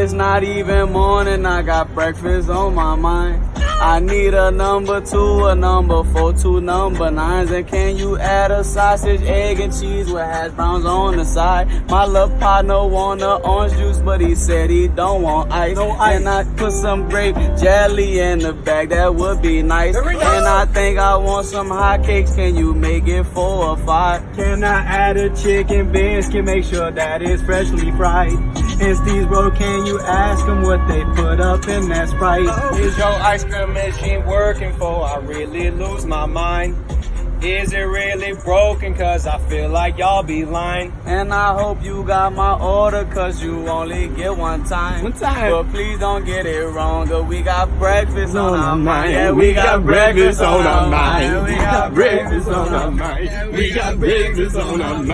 It's not even morning, I got breakfast on my mind. I need a number two, a number four, two number nines. And can you add a sausage, egg, and cheese with hash browns on the side? My little partner want a orange juice, but he said he don't want ice. No ice. And I put some grape jelly in the bag, that would be nice. There we go. And I think I want some hot cakes. Can you make it four or five? Can I add a chicken biscuit? Make sure that it's freshly fried. And Steve's bro, can you ask them what they put up in that Sprite? Is your ice cream machine working for? I really lose my mind. Is it really broken? Cause I feel like y'all be lying. And I hope you got my order, cause you only get one time. One time. But please don't get it wrong, cause we got breakfast on, On our mind. mind. Yeah, We got breakfast on our mind. We got breakfast on our mind. We got breakfast on our mind.